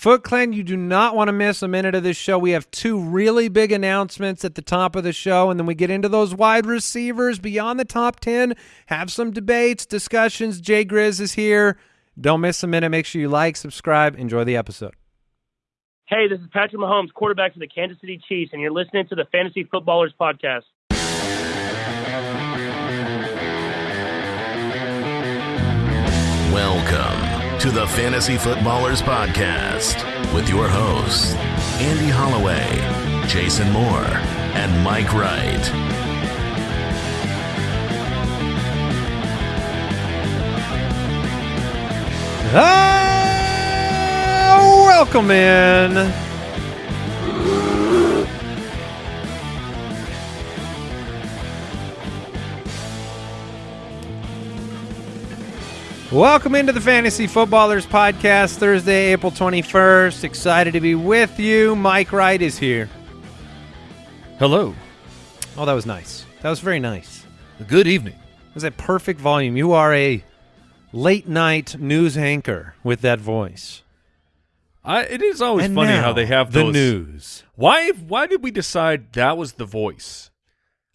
Foot Clan, you do not want to miss a minute of this show. We have two really big announcements at the top of the show, and then we get into those wide receivers beyond the top 10, have some debates, discussions. Jay Grizz is here. Don't miss a minute. Make sure you like, subscribe, enjoy the episode. Hey, this is Patrick Mahomes, quarterback for the Kansas City Chiefs, and you're listening to the Fantasy Footballers Podcast. Welcome to the Fantasy Footballers Podcast with your hosts, Andy Holloway, Jason Moore, and Mike Wright. Ah, welcome in. Welcome into the Fantasy Footballers Podcast, Thursday, April 21st. Excited to be with you. Mike Wright is here. Hello. Oh, that was nice. That was very nice. Good evening. It was a perfect volume. You are a late night news anchor with that voice. I, it is always and funny now, how they have the those. news. Why? Why did we decide that was the voice?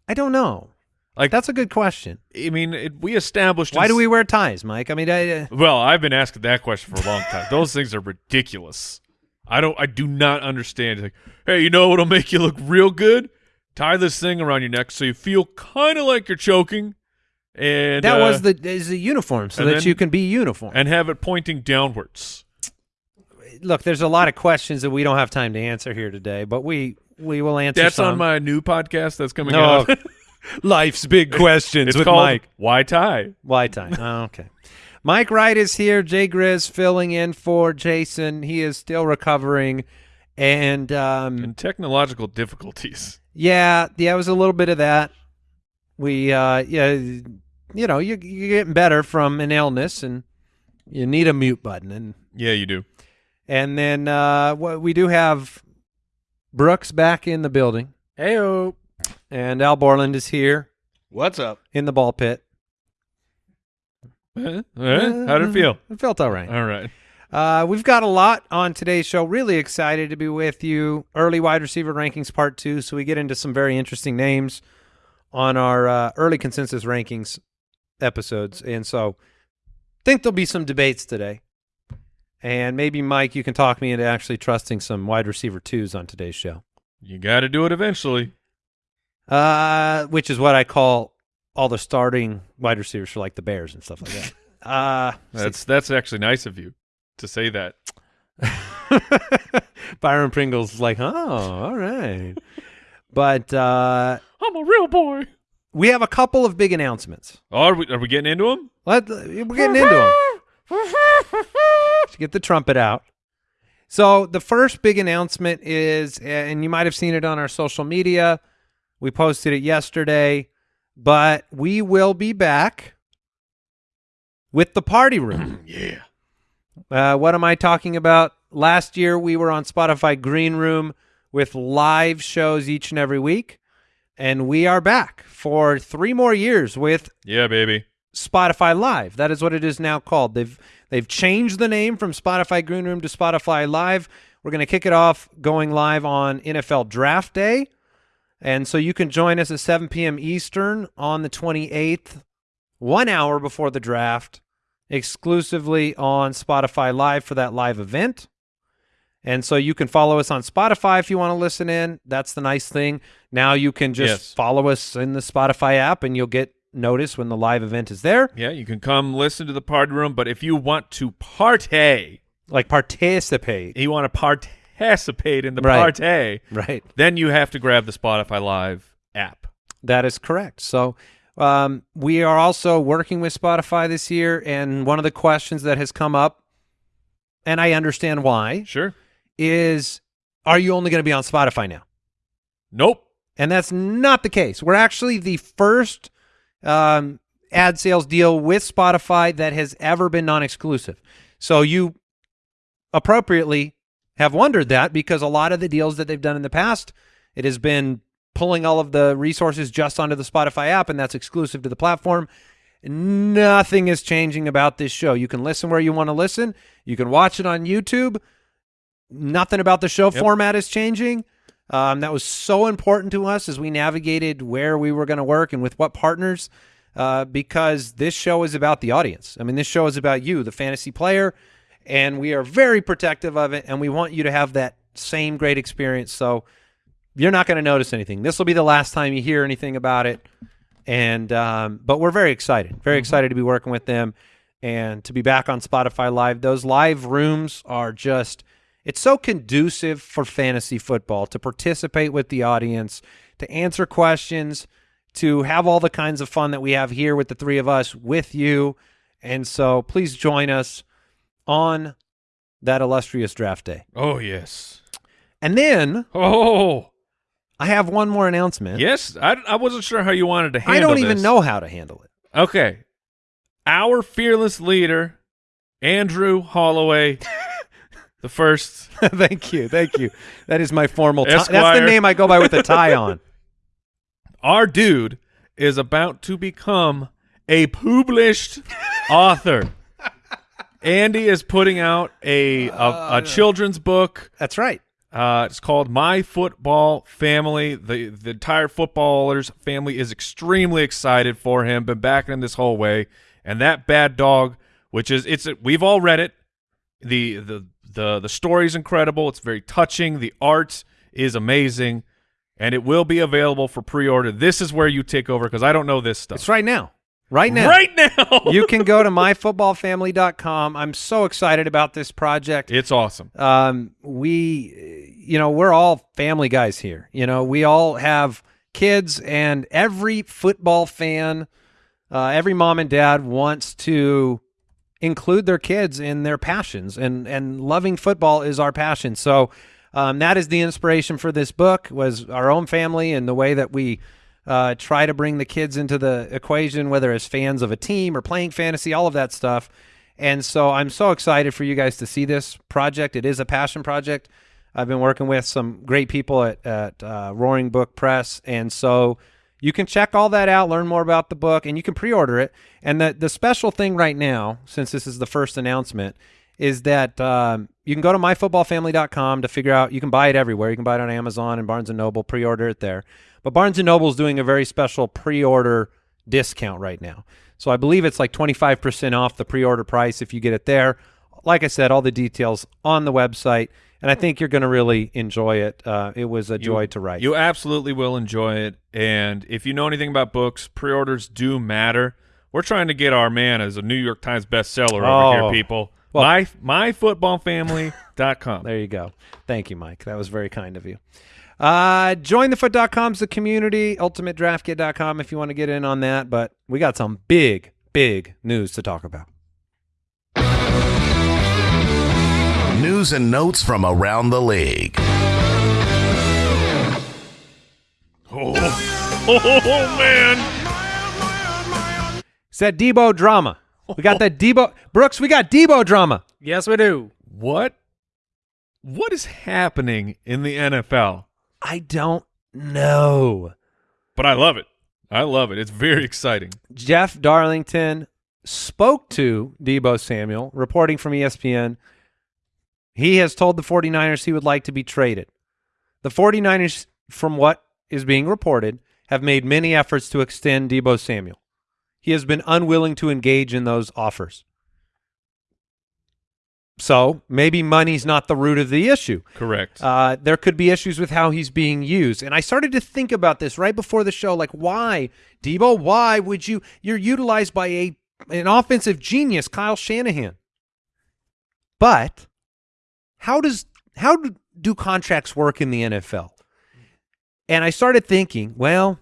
I don't know. Like That's a good question. I mean, it, we established. Why do we wear ties, Mike? I mean, I, uh, Well, I've been asking that question for a long time. Those things are ridiculous. I don't. I do not understand. Like, hey, you know what'll make you look real good? Tie this thing around your neck so you feel kind of like you're choking, and that uh, was the is the uniform so that then- you can be uniform. and have it pointing downwards. Look, there's a lot of questions that we don't have time to answer here today, but we we will answer. That's some. on my new podcast that's coming No, out. life's big questions it's with called Mike. Why tie? Why tie? Oh, okay. Mike Wright is here. Jay Grizz filling in for Jason. He is still recovering, and um, and technological difficulties. yeah, yeah, it was a little bit of that. We, uh, yeah, you know, you, you're getting better from an illness, and you need a mute button, and Yeah, you do. and then uh, what we do have Brooks back in the building, Heyo. And Al Borland is here What's up? in the ball pit. Eh? Eh? How'd it feel? It felt all right. All right. Uh, we've got a lot on today's show. Really excited to be with you. Early wide receiver rankings part two. So we get into some very interesting names on our uh, early consensus rankings episodes, and so think there'll be some debates today. And maybe Mike, you can talk me into actually trusting some wide receiver twos on today's show, You got to do it eventually. Uh, which is what I call all the starting wide receivers for like the Bears and stuff like that. Uh, That's that's actually nice of you to say that. Byron Pringle's like, oh, all right. But uh, I'm a real boy. we have a couple of big announcements. Oh, are we are we getting into them? Let, we're getting into them. Let's get the trumpet out. So the first big announcement is, and you might have seen it on our social media. We posted it yesterday, but we will be back with the party room. yeah. Uh, what am I talking about? Last year we were on Spotify Green Room with live shows each and every week, and we are back for three more years with Yeah, baby. Spotify Live. That is what it is now called. They've they've changed the name from Spotify Green Room to Spotify Live. We're going to kick it off going live on NFL Draft Day. And so you can join us at 7 p.m. Eastern on the 28th, one hour before the draft, exclusively on Spotify Live for that live event. And so you can follow us on Spotify if you want to listen in. That's the nice thing. Now you can just Yes. follow us in the Spotify app and you'll get notice when the live event is there. Yeah, you can come listen to the party room, but if you want to partay, Like participate. you want to participate in the Right. partay, Right. then you have to grab the Spotify Live app. That is correct. So um, we are also working with Spotify this year, and one of the questions that has come up, and I understand why, Sure. is are you only going to be on Spotify now? Nope. And that's not the case. We're actually the first um, ad sales deal with Spotify that has ever been non-exclusive. So you appropriately have wondered that because a lot of the deals that they've done in the past, it has been pulling all of the resources just onto the Spotify app, and that's exclusive to the platform. Nothing is changing about this show. You can listen where you want to listen. You can watch it on YouTube. nothing about the show Yep. format is changing. Um, that was so important to us as we navigated where we were going to work and with what partners, uh, because this show is about the audience. I mean, this show is about you, the fantasy player, and we are very protective of it, and we want you to have that same great experience. So you're not going to notice anything. This will be the last time you hear anything about it, and um, but we're very excited, very excited to be working with them and to be back on Spotify Live. Those live rooms are just it's so conducive for fantasy football to participate with the audience, to answer questions, to have all the kinds of fun that we have here with the three of us with you. And so please join us on that illustrious draft day. Oh yes. And then Oh I have one more announcement. yes. I, I wasn't sure how you wanted to handle I don't even this. know how to handle it. Okay. Our fearless leader, Andrew Holloway, the first. thank you. Thank you. That is my formal tie. That's the name I go by with a tie on. Our dude is about to become a published author. Andy is putting out a a, a children's book. That's right. Uh, it's called My Football Family. The the entire footballers family is extremely excited for him. Been backing him this whole way. And that bad dog, which is it's we've all read it. The the the the story's incredible. It's very touching. The art is amazing, and it will be available for pre-order. This is where you take over because I don't know this stuff. It's right now. Right now. Right now, you can go to myfootballfamily.com. I'm so excited about this project. It's awesome. Um, we, you know, we're all family guys here. You know, we all have kids, and every football fan, uh, every mom and dad wants to include their kids in their passions, and and loving football is our passion. So. Um, that is the inspiration for this book was our own family and the way that we uh, try to bring the kids into the equation, whether as fans of a team or playing fantasy, all of that stuff. And so I'm so excited for you guys to see this project. It is a passion project. I've been working with some great people at, at uh, Roaring Brook Press. And so you can check all that out, learn more about the book, and you can pre order it. And the, the special thing right now, since this is the first announcement, is that um, you can go to myfootballfamily.com to figure out you can buy it everywhere. You can buy it on Amazon and Barnes and Noble, pre-order it there. But Barnes and Noble is doing a very special pre-order discount right now. So I believe it's like 25% off the pre-order price if you get it there. Like I said, all the details on the website, and I think you're going to really enjoy it. Uh, it was a joy to write. You absolutely will enjoy it. And if you know anything about books, pre-orders do matter. We're trying to get our man as a New York Times bestseller over Oh. here, people. Well- My myfootballfamily.com. There you go. Thank you, Mike. That was very kind of you. Uh, jointhefoot.com is the community. UltimateDraftKit.com if you want to get in on that. But we got some big, big news to talk about. News and notes from around the league. Oh, oh man. It's that Deebo drama. We got that Deebo. Brooks, we got Deebo drama. Yes, we do. What? What is happening in the NFL? I don't know. But I love it. I love it. It's very exciting. Jeff Darlington spoke to Deebo Samuel, reporting from ESPN. He has told the 49ers he would like to be traded. The 49ers, from what is being reported, have made many efforts to extend Deebo Samuel. He has been unwilling to engage in those offers. So maybe money's not the root of the issue. Correct. Uh, there could be issues with how he's being used. And I started to think about this right before the show, like why, Deebo, why would you you're utilized by a an offensive genius, Kyle Shanahan. But how does how do, do contracts work in the NFL? And I started thinking, well,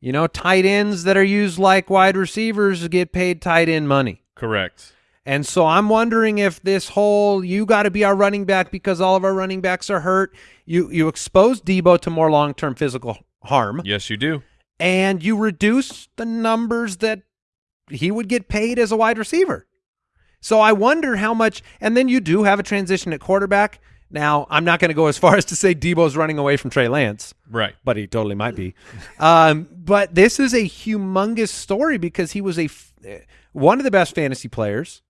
you know, tight ends that are used like wide receivers get paid tight end money. Correct. And so I'm wondering if this whole you got to be our running back because all of our running backs are hurt. You you expose Deebo to more long term physical harm, Yes, you do. and you reduce the numbers that he would get paid as a wide receiver. So I wonder how much. And then you do have a transition at quarterback. Now I'm not going to go as far as to say Deebo's running away from Trey Lance Right. but he totally might be. Um, but this is a humongous story because he was a f- one of the best fantasy players,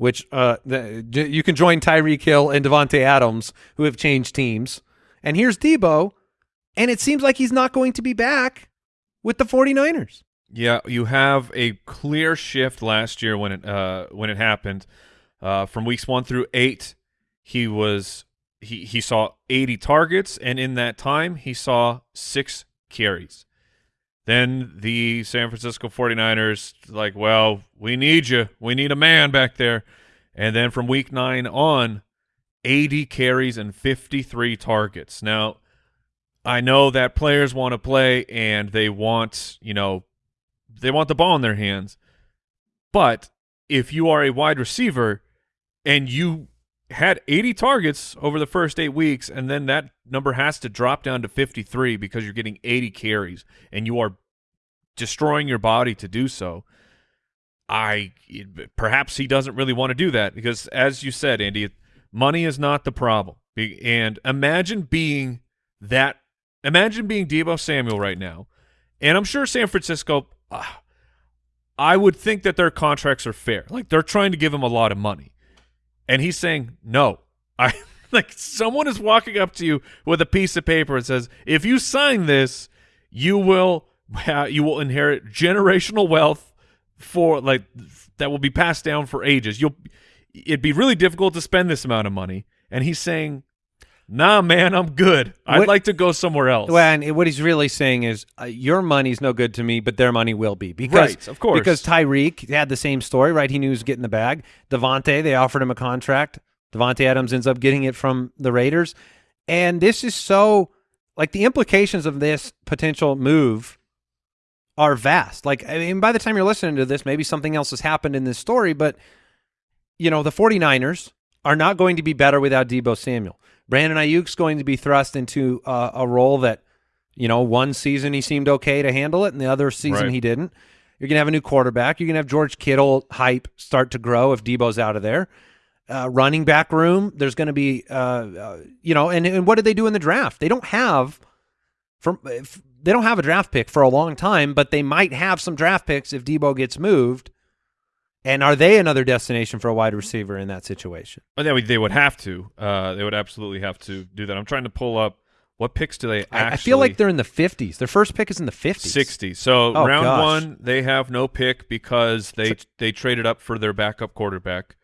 which uh, you can join Tyreek Hill and Davante Adams, who have changed teams. And here's Deebo, and it seems like he's not going to be back with the 49ers. Yeah, you have a clear shift last year when it uh, when it happened. Uh, from weeks one through eight, he was he he saw 80 targets, and in that time, he saw six carries. Then the San Francisco 49ers, like, well, we need you. We need a man back there. And then from week nine on, 80 carries and 53 targets. Now, I know that players want to play and they want, you know, they want the ball in their hands. But if you are a wide receiver and you had 80 targets over the first eight weeks, and then that number has to drop down to 53 because you're getting 80 carries and you are destroying your body to do so. I perhaps he doesn't really want to do that because, as you said, Andy, money is not the problem. And imagine being that. Imagine being Deebo Samuel right now, and I'm sure San Francisco. Uh, I would think that their contracts are fair. Like they're trying to give him a lot of money, and he's saying no. I like someone is walking up to you with a piece of paper and says, "If you sign this, you will you will inherit generational wealth for like that will be passed down for ages. You'll it'd be really difficult to spend this amount of money." And he's saying, "Nah, man, I'm good. I'd What- like to go somewhere else." Well, and what he's really saying is, uh, your money's no good to me, but their money will be. Because, Right, of course. Because Tyreek had the same story, right? He knew he was getting the bag. Davante, they offered him a contract. Davante Adams ends up getting it from the Raiders. And this is so, like, the implications of this potential move are vast. Like, I mean, by the time you're listening to this, maybe something else has happened in this story, but, you know, the 49ers are not going to be better without Deebo Samuel. Brandon Aiyuk's going to be thrust into uh, a role that, you know, one season he seemed okay to handle it, and the other season Right. he didn't. You're going to have a new quarterback. You're going to have George Kittle hype start to grow if Deebo's out of there. Uh, running back room, there's going to be, uh, uh, you know, and, and what did they do in the draft? They don't have from they don't have a draft pick for a long time, but they might have some draft picks if Deebo gets moved. And are they another destination for a wide receiver in that situation? Oh, they would, they would have to. Uh, they would absolutely have to do that. I'm trying to pull up what picks do they actually. I, I feel like they're in the 50s. Their first pick is in the 50s. 60. So Oh, round gosh. one, they have no pick because they they traded up for their backup quarterback,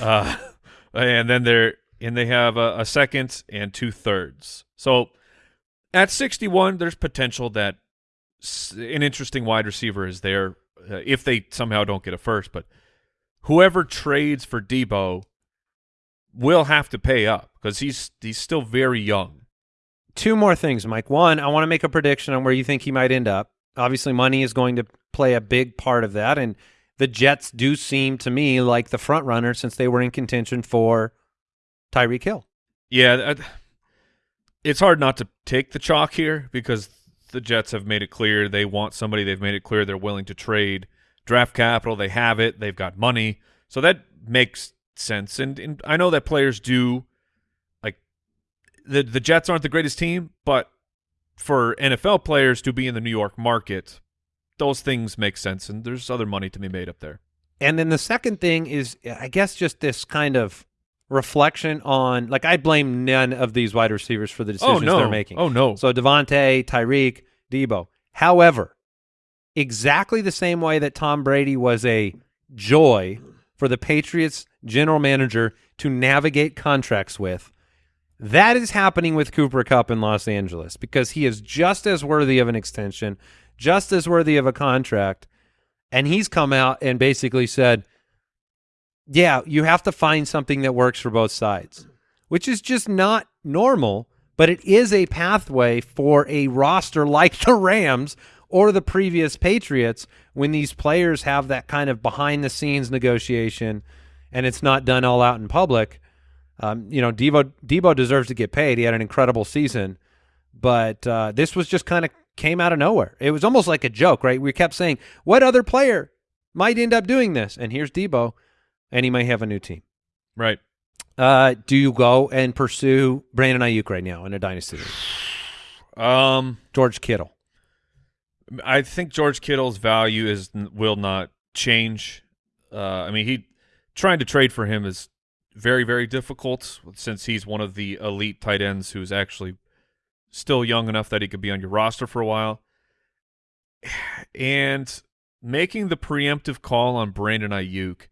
uh, and then they're and they have a, a second and two thirds. So at 61, there's potential that an interesting wide receiver is there uh, if they somehow don't get a first. But whoever trades for Deebo will have to pay up because he's he's still very young. Two more things, Mike. One, I want to make a prediction on where you think he might end up. Obviously, money is going to play a big part of that, and the Jets do seem to me like the front runner since they were in contention for Tyreek Hill. Yeah, it's hard not to take the chalk here because the Jets have made it clear they want somebody. They've made it clear they're willing to trade draft capital. They have it. They've got money, so that makes sense. And, and I know that players do like the the Jets aren't the greatest team, but for NFL players to be in the New York market, those things make sense. And there's other money to be made up there. And then the second thing is, I guess, just this kind of reflection on, like, I blame none of these wide receivers for the oh, decisions oh no, they're making. oh no, So Davante, Tyreek, Deebo. However, exactly the same way that Tom Brady was a joy for the Patriots general manager to navigate contracts with, that is happening with Cooper Kupp in Los Angeles because he is just as worthy of an extension, just as worthy of a contract. And he's come out and basically said, yeah, you have to find something that works for both sides, which is just not normal, but it is a pathway for a roster like the Rams or the previous Patriots when these players have that kind of behind the scenes negotiation and it's not done all out in public. Um, you know, Deebo Deebo deserves to get paid. He had an incredible season, but uh, this was just kind of came out of nowhere. It was almost like a joke, right? We kept saying, "What other player might end up doing this?" And here's Deebo, and he may have a new team. right. Uh, do you go and pursue Brandon Aiyuk right now in a dynasty? Um, George Kittle. I think George Kittle's value is will not change. Uh, I mean, he trying to trade for him is very very difficult since he's one of the elite tight ends who's actually still young enough that he could be on your roster for a while. And making the preemptive call on Brandon Aiyuk,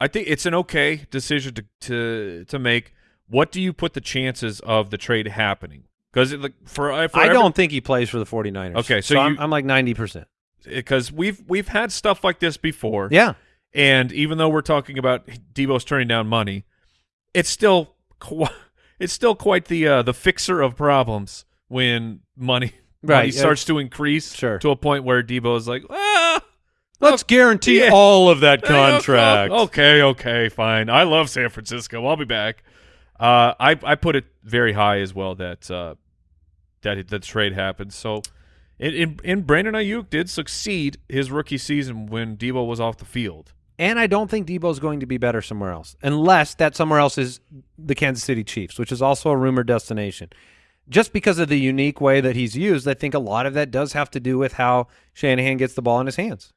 I think it's an okay decision to to to make. What do you put the chances of the trade happening? Because for, for I every- don't think he plays for the 49ers. Okay, so so I'm, I'm like 90%. because we've we've had stuff like this before. Yeah. And even though we're talking about Deebo's turning down money, it's still it's still quite the uh, the fixer of problems when money money starts to increase Sure. to a point where Deebo is like, ah, Let's guarantee yeah. all of that contract. Okay, okay, fine. I love San Francisco. I'll be back. Uh, I I put it very high as well that uh, that the trade happened. So, in, in in Brandon Aiyuk did succeed his rookie season when Deebo was off the field. And I don't think Deebo's going to be better somewhere else, unless that somewhere else is the Kansas City Chiefs, which is also a rumored destination. Just because of the unique way that he's used, I think a lot of that does have to do with how Shanahan gets the ball in his hands.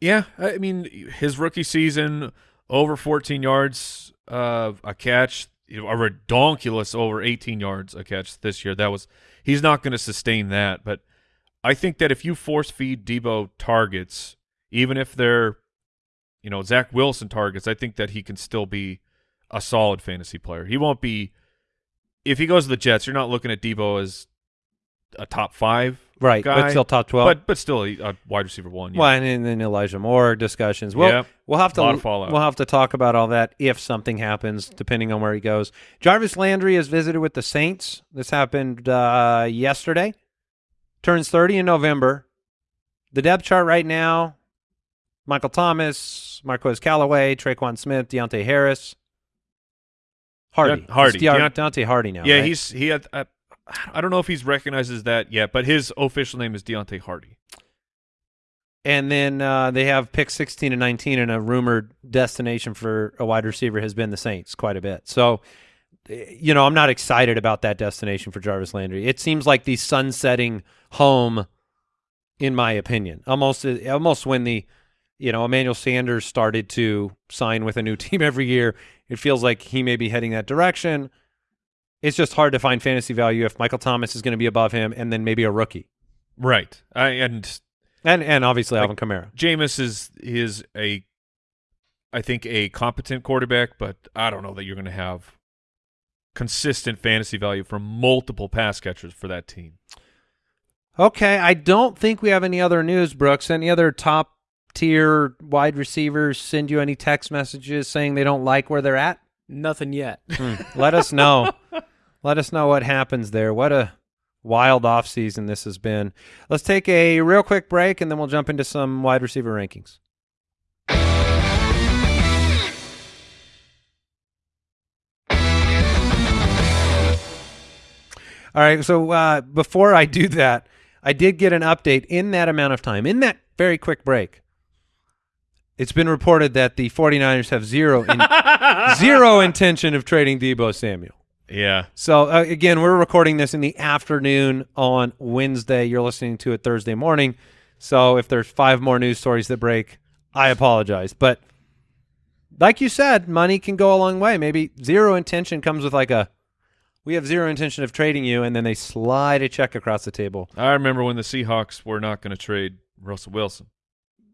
Yeah, I mean his rookie season over 14 yards uh, a catch, a redonkulous over 18 yards a catch this year. That was he's not going to sustain that, but I think that if you force feed Deebo targets, even if they're you know Zach Wilson targets, I think that he can still be a solid fantasy player. He won't be if he goes to the Jets. You're not looking at Deebo as a top five, Right, guy, but still top 12. but but still a, a wide receiver one. yeah. Well, and then Elijah Moore discussions. We'll, Yep. we'll have to Lot of fallout. we'll have to talk about all that if something happens, depending on where he goes. Jarvis Landry has visited with the Saints. This happened uh, yesterday. Turns 30 in November. The depth chart right now: Michael Thomas, Marquez Callaway, Tre'Quan Smith, Deonte Harris, Hardy. Hardy. It's Deont- Deont- Deontay Hardy now. Yeah, right? he's he had. Uh, I don't know if he's recognizes that yet, but his official name is Deontay Hardy. And then uh, they have pick 16 and 19, and a rumored destination for a wide receiver has been the Saints quite a bit. So, you know, I'm not excited about that destination for Jarvis Landry. It seems like the sunsetting home, in my opinion. Almost, eh, almost when the, you know, Emmanuel Sanders started to sign with a new team every year, it feels like he may be heading that direction. It's just hard to find fantasy value if Michael Thomas is going to be above him, and then maybe a rookie, Right. I, and and and obviously Like- Alvin Kamara. Jameis is is a, I think a competent quarterback, but I don't know that you're going to have consistent fantasy value from multiple pass catchers for that team. Okay, I don't think we have any other news, Brooks. Any other top tier wide receivers send you any text messages saying they don't like where they're at? Nothing yet. Hmm, Let us know. Let us know what happens there. What a wild offseason this has been. Let's take a real quick break and then we'll jump into some wide receiver rankings. All right, so uh, before I do that, I did get an update in that amount of time, in that very quick break. It's been reported that the 49ers have zero in, zero intention of trading Deebo Samuel. Yeah. So uh, again, we're recording this in the afternoon on Wednesday. You're listening to it Thursday morning. So if there's five more news stories that break, I apologize. But like you said, money can go a long way. Maybe zero intention comes with like a we have zero intention of trading you, and then they slide a check across the table. I remember when the Seahawks were not going to trade Russell Wilson.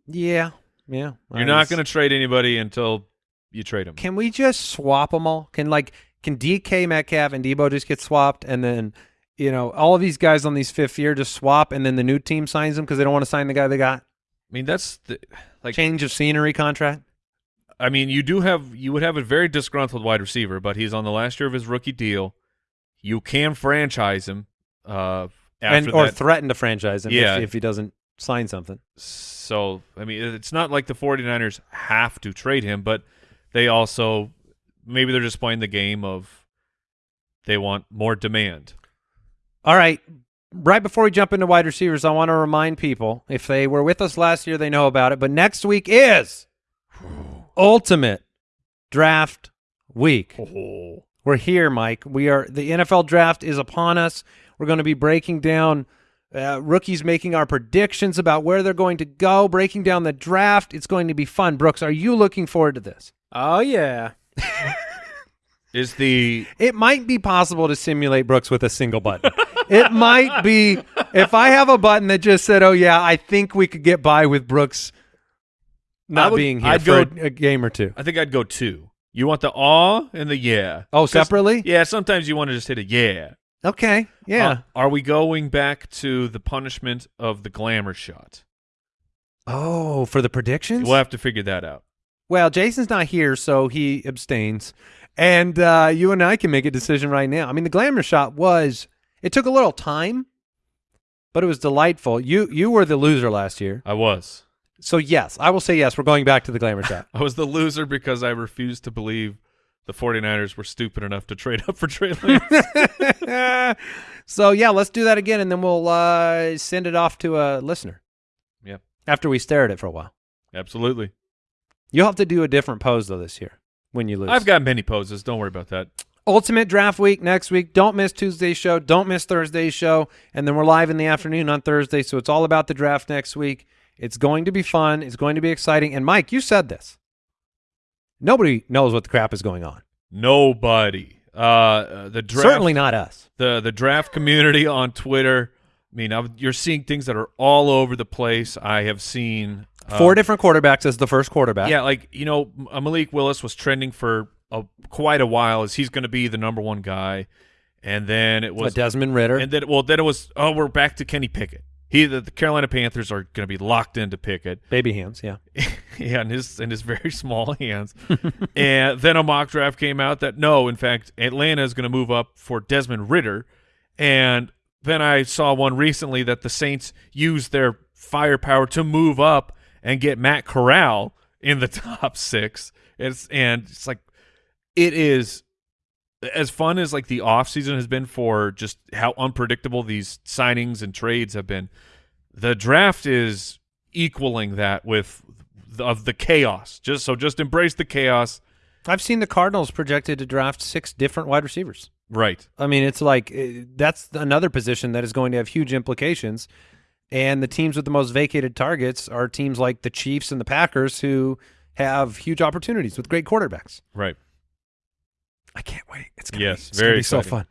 Yeah, yeah. You're not going to trade anybody until you trade them. Can we just swap them all? Can like can DK Metcalf and Deebo just get swapped, and then you know all of these guys on these fifth year just swap, and then the new team signs them because they don't want to sign the guy they got? I mean, that's the, like Change of scenery contract. I mean, you do have you would have a very disgruntled wide receiver, but he's on the last year of his rookie deal. You can franchise him uh, after and or that. threaten to franchise him Yeah. if, if he doesn't sign something. so, I mean, it's not like the 49ers have to trade him, but they also maybe they're just playing the game of they want more demand. All right. Right before we jump into wide receivers, I want to remind people if they were with us last year, they know about it. But next week is ultimate draft week. Oh. We're here, Mike. We are the NFL draft is upon us. We're going to be breaking down uh, rookies making our predictions about where they're going to go, breaking down the draft. It's going to be fun. Brooks, are you looking forward to this? Oh yeah. Is the It might be possible to simulate Brooks with a single button. it might be if I have a button that just said, "Oh yeah, I think we could get by with Brooks not would- being here I'd for go- a, a game or two. I think I'd go two. You want the awe and the yeah. Oh, separately? Yeah, sometimes you want to just hit a yeah. Okay, yeah. Uh, are we going back to the punishment of the glamour shot? oh, for the predictions? We'll have to figure that out. Well, Jason's not here, so he abstains. And uh, you and I can make a decision right now. I mean, the glamour shot was it took a little time, but it was delightful. You you were the loser last year. I was. So yes, I will say yes, we're going back to the glamour shot. I was the loser because I refused to believe the 49ers were stupid enough to trade up for Trey Lance. so yeah, let's do that again and then we'll uh, send it off to a listener yep, after we stare at it for a while. absolutely. You'll have to do a different pose though this year when you lose. I've got many poses. Don't worry about that. Ultimate Draft Week next week. Don't miss Tuesday's show. Don't miss Thursday's show. And then we're live in the afternoon on Thursday. So it's all about the draft next week. It's going to be fun. It's going to be exciting. And Mike, you said this. Nobody knows what the crap is going on. Nobody. Uh, uh, the draft, Certainly not us. the the draft community on Twitter. I mean, I've, you're seeing things that are all over the place. I have seen uh, Four different quarterbacks as the first quarterback. Yeah, like you know, Malik Willis was trending for a, quite a while as he's going to be the number one guy, and then it was Desmond Ridder. and then well, then it was oh, we're back to Kenny Pickett. He the, the Carolina Panthers are going to be locked into Pickett. Baby hands, yeah. yeah, in his in his very small hands. and then a mock draft came out that no, in fact, Atlanta is going to move up for Desmond Ridder. And then I saw one recently that the Saints used their firepower to move up and get Matt Corral in the top six. It's and it's like it is as fun as like the offseason has been for just how unpredictable these signings and trades have been the draft is equaling that with the, of the chaos just so just embrace the chaos I've seen the Cardinals projected to draft six different wide receivers. right I mean, it's like eh, that's another position that is going to have huge implications. And the teams with the most vacated targets are teams like the Chiefs and the Packers who have huge opportunities with great quarterbacks. right I can't wait. It's gonna Yes, be, it's very gonna be so fun.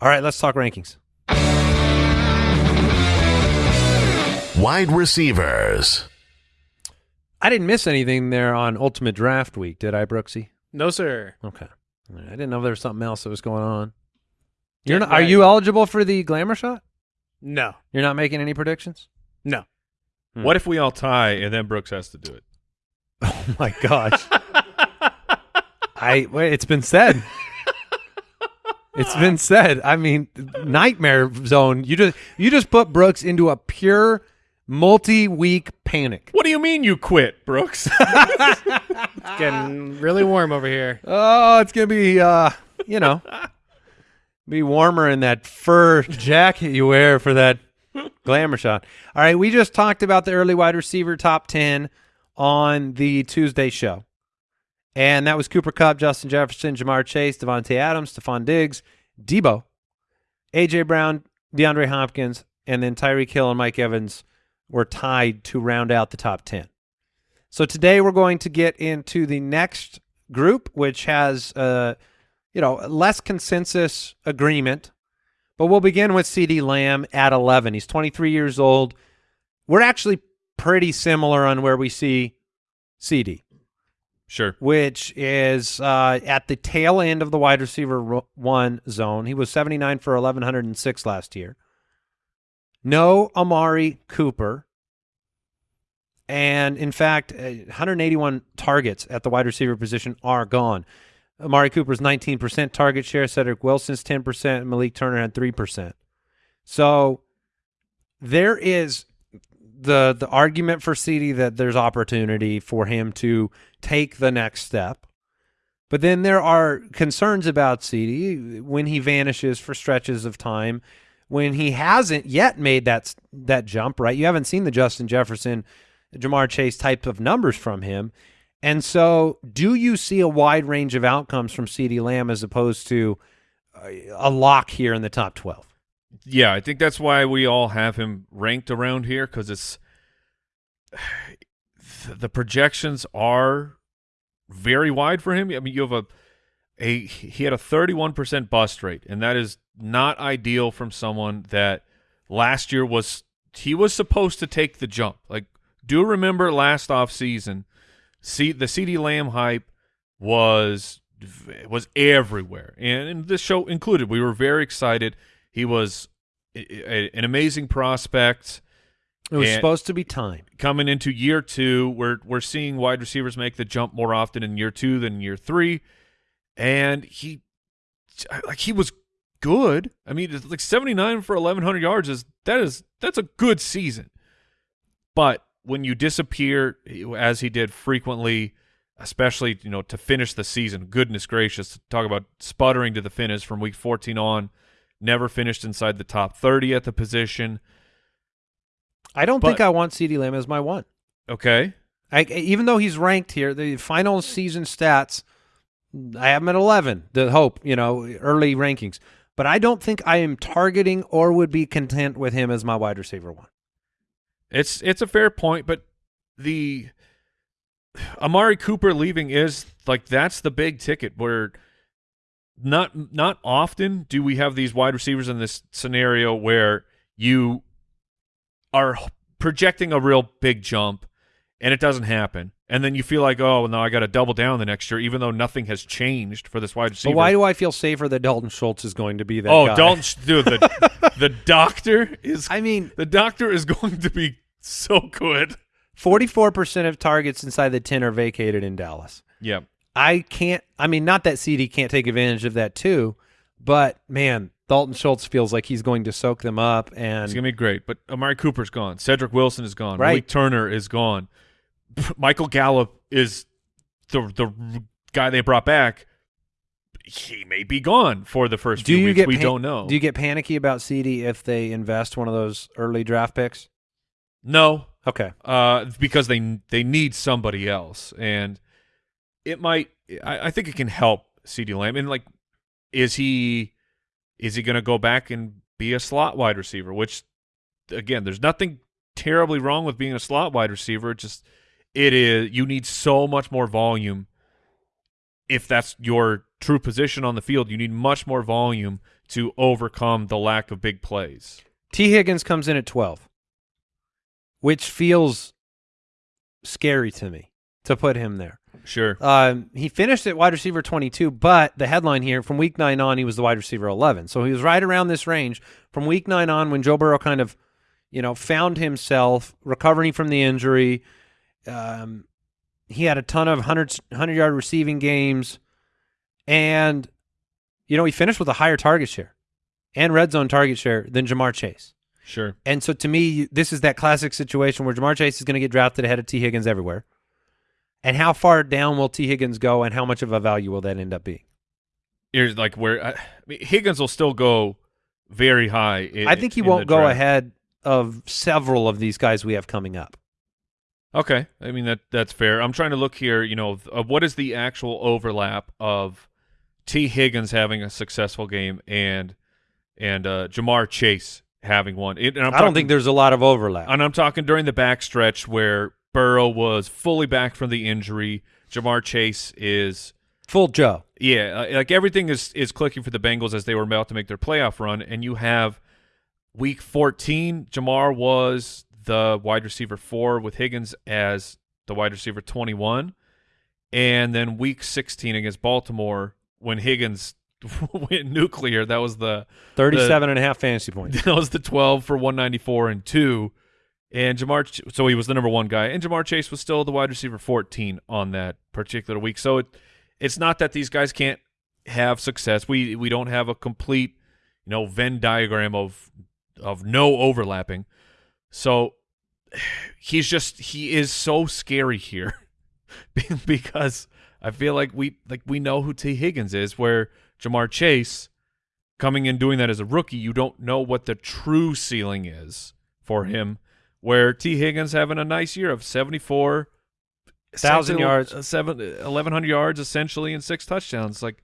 All right, let's talk rankings. Wide receivers. I didn't miss anything there on Ultimate Draft Week, did I, Brooksy? No sir. Okay, I didn't know there was something else that was going on. You're Get not, are you eligible for the glamour shot? No. You're not making any predictions? No. Hmm. what if we all tie and then brooks has to do it Oh my gosh. I wait, it's been said. It's been said. I mean, nightmare zone. You just you just put Brooks into a pure multi-week panic. what do you mean you quit brooks It's getting really warm over here. Oh, it's gonna be uh, you know, be warmer in that fur jacket you wear for that glamour shot. All right, we just talked about the early wide receiver top ten on the Tuesday show. And that was Cooper Kupp, Justin Jefferson, Ja'Marr Chase, Davante Adams, Stefon Diggs, Deebo, AJ Brown, DeAndre Hopkins, and then Tyreek Hill and Mike Evans were tied to round out the top 10. So today we're going to get into the next group, which has, uh, you know, less consensus agreement. But we'll begin with CeeDee Lamb at 11. He's 23 years old. We're actually pretty similar on where we see CeeDee sure which is uh, at the tail end of the wide receiver one zone. He was 79 for 1,106 last year. No Amari Cooper. And in fact, uh, 181 targets at the wide receiver position are gone. Amari Cooper's 19% target share, Cedric Wilson's 10%, Malik Turner had 3%. So there is the the argument for CeeDee that there's opportunity for him to take the next step. But then there are concerns about CeeDee when he vanishes for stretches of time, when he hasn't yet made that that jump, right? You haven't seen the Justin Jefferson, Ja'Marr Chase type of numbers from him. And so, do you see a wide range of outcomes from CeeDee Lamb as opposed to a- a lock here in the top 12? Yeah, I think that's why we all have him ranked around here because it's the projections are very wide for him. I mean, you have a a he had a 31% bust rate, and that is not ideal from someone that last year was he was supposed to take the jump. Like, do remember last off season, see the CeeDee Lamb hype was was everywhere, and, and this show included. We were very excited. He was a, a, an amazing prospect. It was And- supposed to be time. coming into year two, we're we're seeing wide receivers make the jump more often in year two than year three, and he like he was good. I mean, it's like seventy nine for eleven hundred yards is that is that's a good season, but when you disappear as he did frequently, especially you know to finish the season, goodness gracious, talk about sputtering to the finish from week fourteen on, never finished inside the top thirty at the position. I don't But- think I want CeeDee Lamb as my one. Okay, I, even though he's ranked here, the final season stats, I have him at 11, the hope, you know, early rankings. But I don't think I am targeting or would be content with him as my wide receiver one. It's it's a fair point, but the Amari Cooper leaving is like that's the big ticket where not not often do we have these wide receivers in this scenario where you are projecting a real big jump and it doesn't happen. And then you feel like, oh, no, I got to double down the next year, even though nothing has changed for this wide receiver. But why do I feel safer that Dalton Schultz is going to be that oh, guy? Dalton, dude, the the doctor is I mean, the doctor is going to be so good. 44% of targets inside the 10 are vacated in Dallas. Yeah. I can't, I mean, not that CeeDee can't take advantage of that too, but man, Dalton Schultz feels like he's going to soak them up. and It's gonna be great. But Amari Cooper's gone. Cedric Wilson is gone. Right. Malik Turner is gone. Michael Gallup is the the guy they brought back. He may be gone for the first do few you weeks. get we don't know. Do you get panicky about CeeDee if they invest one of those early draft picks? no, Okay. uh, because they they need somebody else, and it might. I, I think it can help CeeDee Lamb. And like, is he is he going to go back and be a slot wide receiver? Which, again, there's nothing terribly wrong with being a slot wide receiver. Just it is you need so much more volume. If that's your true position on the field, you need much more volume to overcome the lack of big plays. Tee Higgins comes in at 12, which feels scary to me to put him there. Sure. Um, he finished at wide receiver 22, but the headline here from week nine on, he was the wide receiver 11. So he was right around this range from week nine on when Joe Burrow kind of, you know, found himself recovering from the injury. Um, he had a ton of 100, 100 yard receiving games. And, you know, he finished with a higher target share and red zone target share than Ja'Marr Chase. Sure. And so to me, this is that classic situation where Ja'Marr Chase is going to get drafted ahead of Tee Higgins everywhere. And how far down will Tee Higgins go, and how much of a value will that end up being? Here's like where I, mean, Higgins will still go very high. i- I think he in won't go ahead of several of these guys we have coming up. Okay, I mean that that's fair. I'm trying to look here. You know, of what is the actual overlap of Tee Higgins having a successful game and and uh, Ja'Marr Chase having one. It, and I'm I don't think there's a lot of overlap. And I'm talking during the backstretch where Burrow was fully back from the injury. Ja'Marr Chase is Full Joe. Yeah, uh, like everything is is clicking for the Bengals as they were about to make their playoff run, and you have week 14. Ja'Marr was the wide receiver four with Higgins as the wide receiver 21, and then week 16 against Baltimore when Higgins went nuclear. That was the 37 and a half fantasy points. that was the 12 for 194 and two. And Ja'Marr, so he was the number one guy, and Ja'Marr Chase was still the wide receiver 14 on that particular week. So it, it's not that these guys can't have success. We we don't have a complete, you know, Venn diagram of of no overlapping. So he's just he is so scary here because I feel like we like we know who Tee Higgins is, where Ja'Marr Chase coming in doing that as a rookie, you don't know what the true ceiling is for him. Where Tee Higgins having a nice year of seventy four Thousand yards. uh, seven, 1,100 yards essentially, and six touchdowns. Like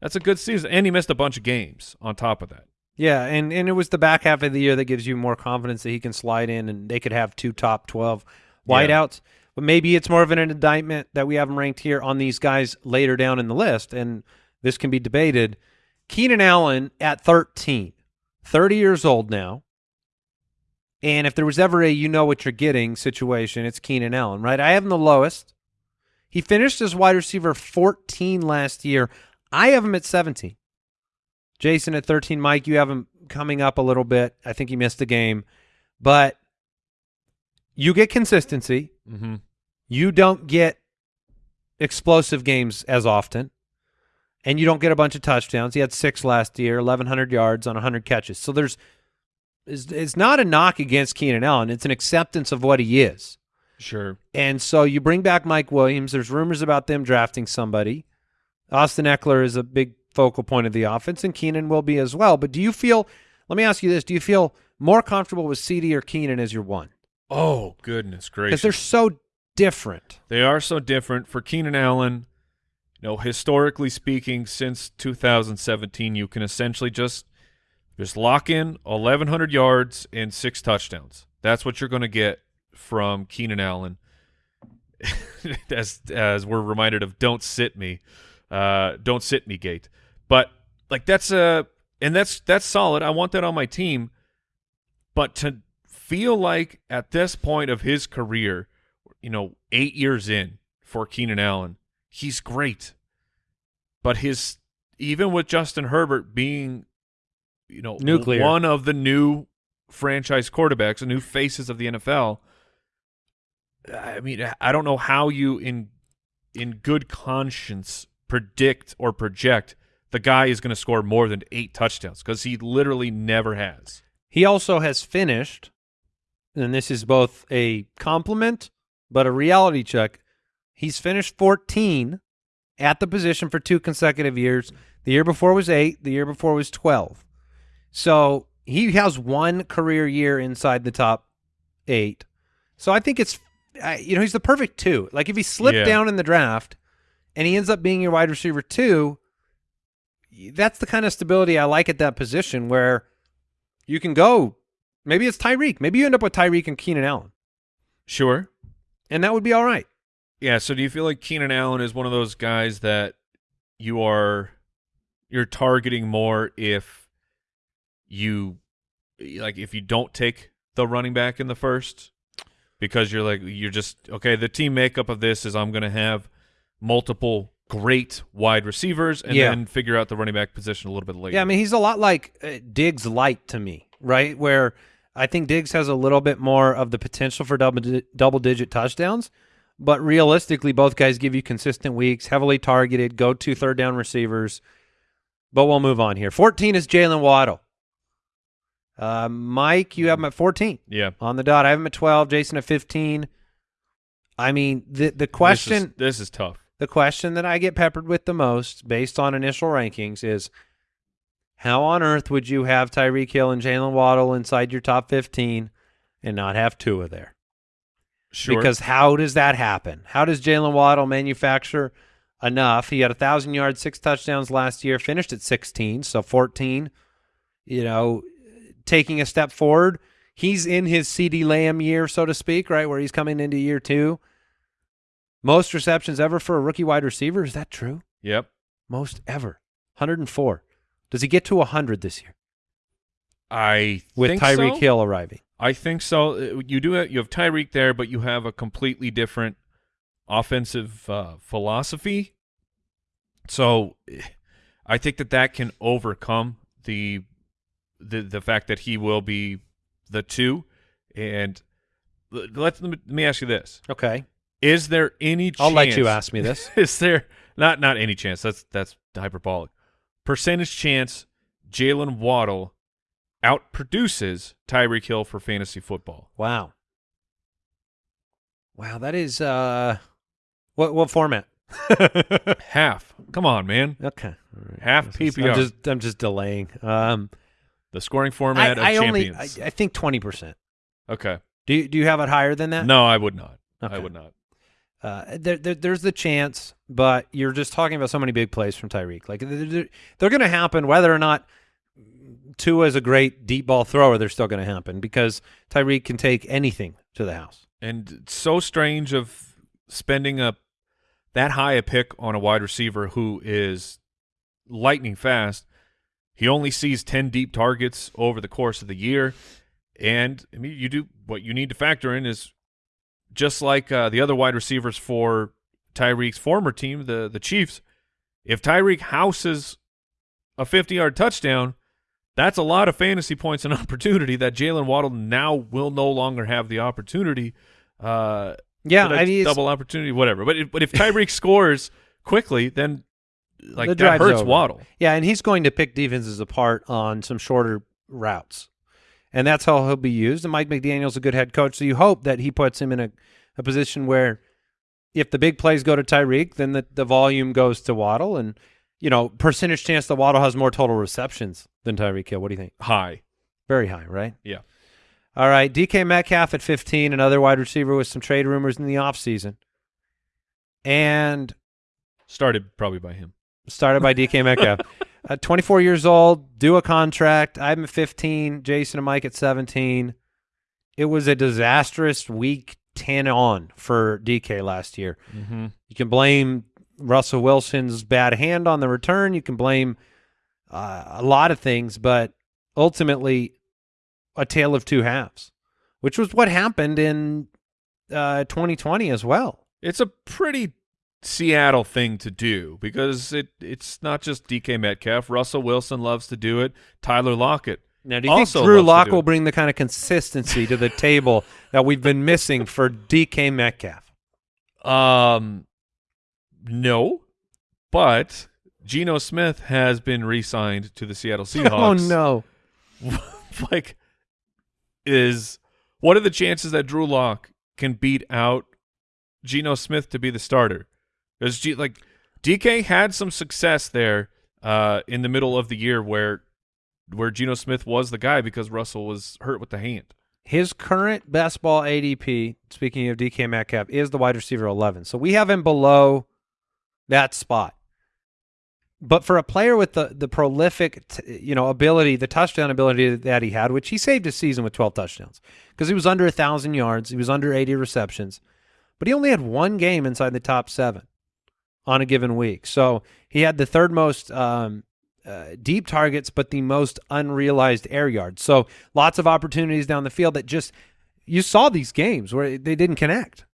that's a good season, and he missed a bunch of games on top of that. Yeah, and, and it was the back half of the year that gives you more confidence that he can slide in and they could have two top 12 wideouts. But maybe it's more of an indictment that we have them ranked here on these guys later down in the list, and this can be debated. Keenan Allen at 13, 30 years old now. And if there was ever a you know what you're getting situation, it's Keenan Allen, right? I have him the lowest. He finished as wide receiver 14 last year. I have him at 17. Jason at 13. Mike, you have him coming up a little bit. I think he missed a game. But you get consistency. Mm-hmm. You don't get explosive games as often. And you don't get a bunch of touchdowns. He had six last year, 1,100 yards on 100 catches. So there's it's, it's not a knock against Keenan Allen. It's an acceptance of what he is. Sure. And so you bring back Mike Williams. There's rumors about them drafting somebody. Austin Ekeler is a big focal point of the offense, and Keenan will be as well. But do you feel? Let me ask you this: Do you feel more comfortable with CeeDee or Keenan as your one? Oh goodness gracious! Because they're so different. They are so different. For Keenan Allen, you know, historically speaking, since 2017, you can essentially just just lock in 1,100 yards and six touchdowns. That's what you're going to get from Keenan Allen. as as we're reminded of, don't sit me, uh, don't sit me, gate. But like that's a and that's that's solid. I want that on my team. But to feel like at this point of his career, you know, eight years in for Keenan Allen, he's great. But his even with Justin Herbert being, you know, Nuclear. one of the new franchise quarterbacks, the new faces of the NFL. I mean, I don't know how you in in good conscience predict or project the guy is going to score more than eight touchdowns because he literally never has. He also has finished, and this is both a compliment but a reality check. He's finished 14 at the position for two consecutive years. The year before was eight. The year before was 12. So he has one career year inside the top eight. So I think it's, you know, he's the perfect two. Like if he slipped Yeah. down in the draft and he ends up being your wide receiver two, that's the kind of stability I like at that position where you can go. Maybe it's Tyreek. Maybe you end up with Tyreek and Keenan Allen, Sure. and that would be all right. Yeah. So do you feel like Keenan Allen is one of those guys that you are you're targeting more if you like if you don't take the running back in the first because you're like you're just okay the team makeup of this is I'm going to have multiple great wide receivers and Yeah. then figure out the running back position a little bit later. Yeah, I mean he's a lot like uh, Diggs light to me, right? Where I think Diggs has a little bit more of the potential for double di- double digit touchdowns, but realistically, both guys give you consistent weeks, heavily targeted, go to third down receivers. But we'll move on here. Fourteen is Jalen Waddle. Uh, Mike, you have him at fourteen yeah. on the dot. I have him at twelve. Jason at fifteen. I mean the the question This is, this is tough. the question that I get peppered with the most, based on initial rankings, is how on earth would you have Tyreek Hill and Jalen Waddle inside your top 15 and not have Tua there? Sure. Because how does that happen? How does Jalen Waddle manufacture enough? He had a thousand yards, six touchdowns last year, finished at 16, so 14. You know, taking a step forward. He's in his CeeDee Lamb year, so to speak, right where he's coming into year two. Most receptions ever for a rookie wide receiver. Is that true? yep. Most ever. 104. Does he get to 100 this year I with Tyreek so. Hill arriving? I think so. Uh, You do it. You have Tyreek there, but you have a completely different offensive uh, philosophy. So, eh, I think that that can overcome the the the fact that he will be the two. And let let me ask you this: Okay. Is there any? Chance, I'll let you ask me this. Is there not not any chance? That's that's hyperbolic. Percentage chance Jalen Waddle outproduces Tyreek Hill for fantasy football. Wow. Wow, that is uh what what format? Half. Come on, man. okay. Right. Half PPR. I'm just I'm just delaying. Um The scoring format I of only I, champions. I think 20%. okay. Do you, do you have it higher than that? No, I would not. I would not. Uh, there, there, there's the chance, but you're just talking about so many big plays from Tyreek. Like they're, they're, going to happen whether or not Tua is a great deep ball thrower, they're still going to happen because Tyreek can take anything to the house. And it's so strange of spending a that high a pick on a wide receiver who is lightning fast. He only sees 10 deep targets over the course of the year. And I mean, you do what you need to factor in is just like uh, the other wide receivers for Tyreek's former team, the the Chiefs. If Tyreek houses a 50 yard touchdown, that's a lot of fantasy points and opportunity that Jalen Waddle now will no longer have the opportunity. Uh, Yeah, I mean, double opportunity, whatever. But if, but if Tyreek scores quickly, then like The that hurts over. Waddle. Yeah, and he's going to pick defenses apart on some shorter routes. And that's how he'll be used. And Mike McDaniel's a good head coach, so you hope that he puts him in a, a position where if the big plays go to Tyreek, then the, the volume goes to Waddle. And, you know, percentage chance that Waddle has more total receptions than Tyreek Hill. What do you think? High, Very high, right? yeah. All right, DK Metcalf at 15, another wide receiver with some trade rumors in the offseason. And Started probably by him. Started by DK Metcalf. uh, 24 years old, do a contract. I'm at 15, Jason and Mike at 17. It was a disastrous week 10 on for DK last year. Mm-hmm. You can blame Russell Wilson's bad hand on the return. You can blame uh, a lot of things, but ultimately, a tale of two halves, which was what happened in uh, 2020 as well. It's a pretty Seattle thing to do because it it's not just DK Metcalf. Russell Wilson loves to do it. Tyler Lockett. Now, do you Also think Drew loves to Lock will bring the kind of consistency to the table that we've been missing for DK Metcalf? Um, no, but Geno Smith has been re-signed to the Seattle Seahawks. Oh no! like, is what are the chances that Drew Lock can beat out Geno Smith to be the starter? Because like DK had some success there uh, in the middle of the year where where Geno Smith was the guy because Russell was hurt with the hand. His current best ball ADP, speaking of DK Metcalf, is the wide receiver 11. So we have him below that spot. But for a player with the the prolific, you know, ability, the touchdown ability that he had, which he saved his season with 12 touchdowns, because he was under a thousand yards, he was under 80 receptions, but he only had one game inside the top seven on a given week. So he had the third most um, uh, deep targets, but the most unrealized air yards. So lots of opportunities down the field that just you saw these games where they didn't connect,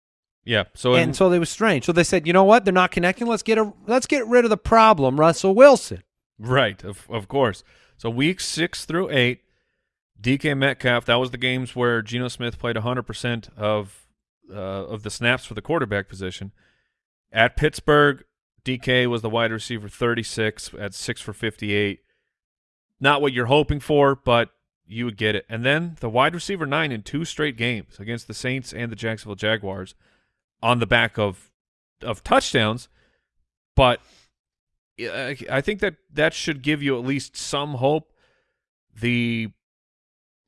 Yeah. So and so they was strange. So they said, you know what? They're not connecting. Let's get a let's get rid of the problem, Russell Wilson. Right, of of course. So week six through eight, DK Metcalf. That was the games where Geno Smith played 100 percent of uh, of the snaps for the quarterback position. At Pittsburgh, DK was the wide receiver 36 at six for 58. Not what you're hoping for, but you would get it. And then the wide receiver nine in two straight games against the Saints and the Jacksonville Jaguars, on the back of of touchdowns. But I I think that that should give you at least some hope. The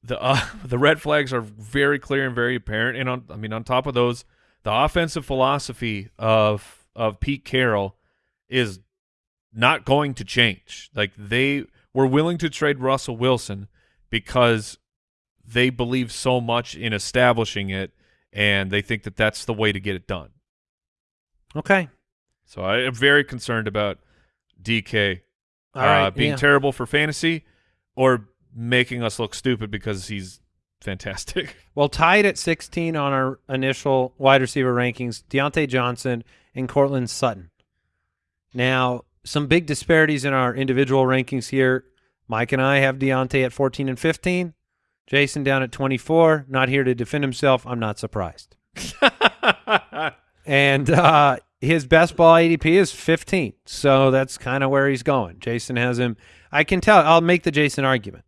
the uh, the red flags are very clear and very apparent, and on I mean on top of those, the offensive philosophy of of Pete Carroll is not going to change. Like they were willing to trade Russell Wilson because they believe so much in establishing it, and they think that that's the way to get it done. Okay, So I am very concerned about DK all right, uh, being yeah. terrible for fantasy or making us look stupid because he's fantastic. Well, tied at 16 on our initial wide receiver rankings, Diontae Johnson and Courtland Sutton. Now, some big disparities in our individual rankings here. Mike and I have Diontae at 14 and 15. Jason down at 24. Not here to defend himself. I'm not surprised. And uh, his best ball ADP is 15. So that's kind of where he's going. Jason has him. I can tell. I'll make the Jason argument.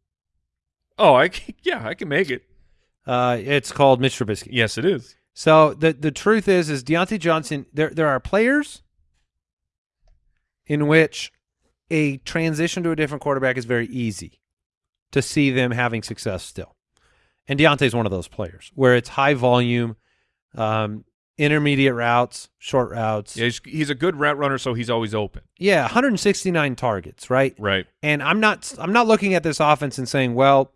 oh, I can, yeah, I can make it. Uh, it's called Mitch Trubisky. Yes, it is. So the the truth is, is Diontae Johnson. There there are players in which a transition to a different quarterback is very easy to see them having success still, and Diontae's one of those players where it's high volume. Um, intermediate routes, short routes. Yeah, he's, he's a good route runner, so he's always open. Yeah, 169 targets, right? Right. And I'm not I'm not looking at this offense and saying, well,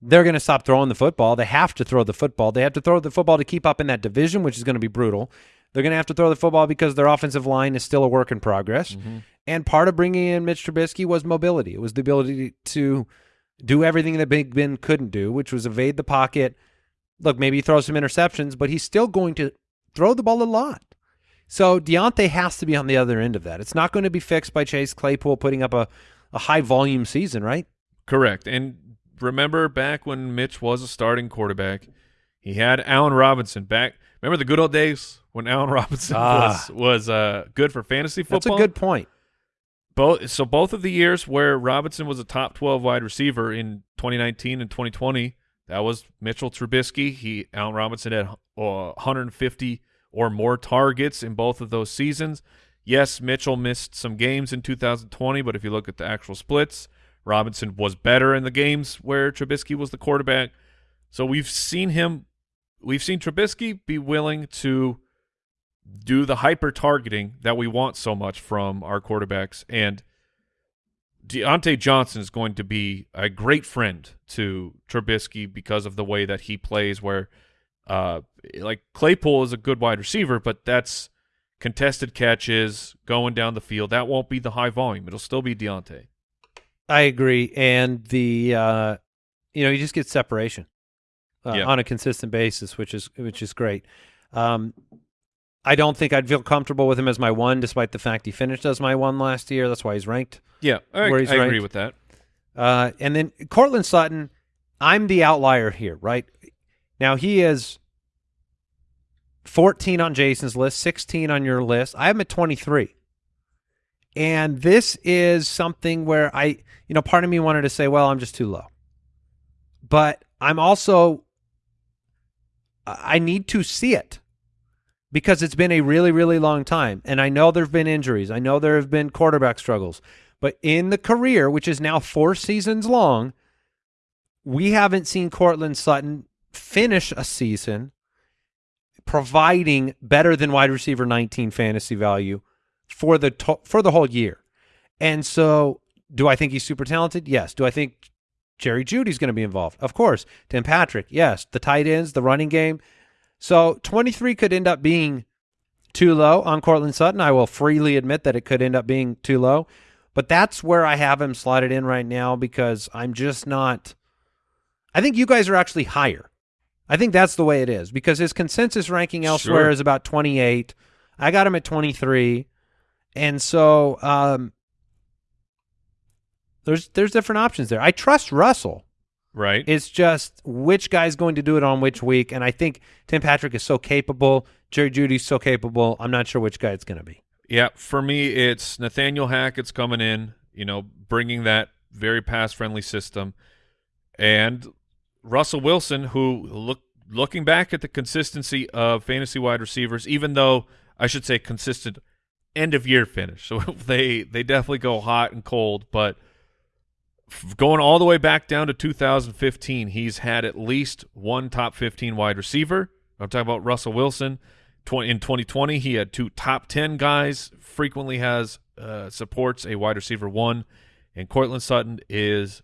they're going to stop throwing the football. They have to throw the football. They have to throw the football to keep up in that division, which is going to be brutal. They're going to have to throw the football because their offensive line is still a work in progress. Mm-hmm. And part of bringing in Mitch Trubisky was mobility. It was the ability to do everything that Big Ben couldn't do, which was evade the pocket. Look, maybe he throws some interceptions, but he's still going to throw the ball a lot. So Diontae has to be on the other end of that. It's not going to be fixed by Chase Claypool putting up a, a high volume season, right? Correct. And remember back when Mitch was a starting quarterback, he had Allen Robinson back. Remember the good old days when Allen Robinson Ah. was was uh, good for fantasy football. That's a good point. Both so both of the years where Robinson was a top 12 wide receiver in 2019 and 2020, that was Mitchell Trubisky. He Allen Robinson had uh, 150 or more targets in both of those seasons. Yes, Mitchell missed some games in 2020, but if you look at the actual splits, Robinson was better in the games where Trubisky was the quarterback. So we've seen him we've seen Trubisky be willing to do the hyper targeting that we want so much from our quarterbacks. And Diontae Johnson is going to be a great friend to Trubisky because of the way that he plays. Where, uh, like Claypool is a good wide receiver, but that's contested catches going down the field. That won't be the high volume. It'll still be Diontae. I agree, and the uh, you know you just get separation uh, Yeah. on a consistent basis, which is which is great. Um, I don't think I'd feel comfortable with him as my one, despite the fact he finished as my one last year. That's why he's ranked. Yeah, I, Where he's I agree with that. Uh, and then Courtland Sutton, I'm the outlier here, right? Now he is 14 on Jason's list, 16 on your list. I am at 23. And this is something where I, you know, part of me wanted to say, well, I'm just too low. But I'm also, I need to see it because it's been a really, really long time. And I know there have been injuries. I know there have been quarterback struggles. But in the career, which is now four seasons long, we haven't seen Courtland Sutton finish a season providing better than wide receiver 19 fantasy value for the for the whole year. And so, do I think he's super talented? Yes. Do I think Jerry Jeudy's going to be involved? Of course. Tim Patrick? Yes. The tight ends, the running game. So, 23 could end up being too low on Courtland Sutton. I will freely admit that it could end up being too low. But that's where I have him slotted in right now because I'm just not. I think you guys are actually higher. I think that's the way it is because his consensus ranking elsewhere Sure. is about 28. I got him at 23. And so um, there's there's different options there. I trust Russell. Right. It's just which guy's going to do it on which week. And I think Tim Patrick is so capable. Jerry Jeudy's so capable. I'm not sure which guy it's going to be. Yeah, for me, it's Nathaniel Hackett's coming in, you know, bringing that very pass-friendly system, and Russell Wilson, who look looking back at the consistency of fantasy wide receivers, even though I should say consistent end of year finish, so they they definitely go hot and cold, but going all the way back down to 2015, he's had at least one top 15 wide receiver. I'm talking about Russell Wilson. In 2020, he had two top 10 guys. Frequently has uh, supports a wide receiver one, and Courtland Sutton is